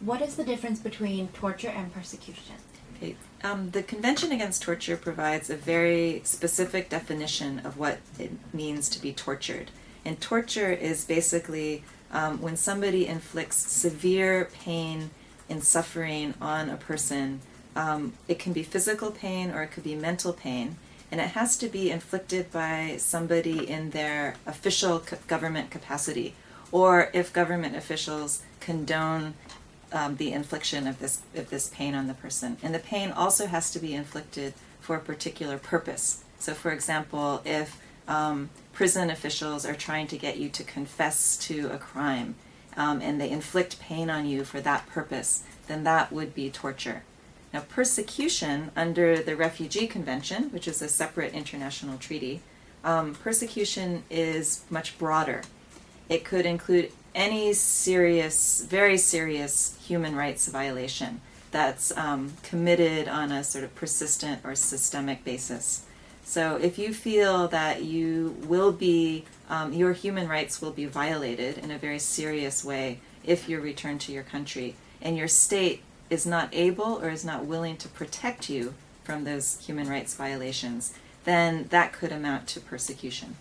What is the difference between torture and persecution? Okay. Um, the Convention Against Torture provides a very specific definition of what it means to be tortured. And torture is basically um, when somebody inflicts severe pain and suffering on a person. Um, it can be physical pain or it could be mental pain. And it has to be inflicted by somebody in their official government capacity, or if government officials condone um, the infliction of this of this pain on the person. And the pain also has to be inflicted for a particular purpose. So, for example, if um, prison officials are trying to get you to confess to a crime, um, and they inflict pain on you for that purpose, then that would be torture. Now, persecution under the Refugee Convention, which is a separate international treaty, um, persecution is much broader. It could include any serious, very serious human rights violation that's um, committed on a sort of persistent or systemic basis. So if you feel that you will be, um, your human rights will be violated in a very serious way if you're returned to your country, and your state is not able or is not willing to protect you from those human rights violations, then that could amount to persecution.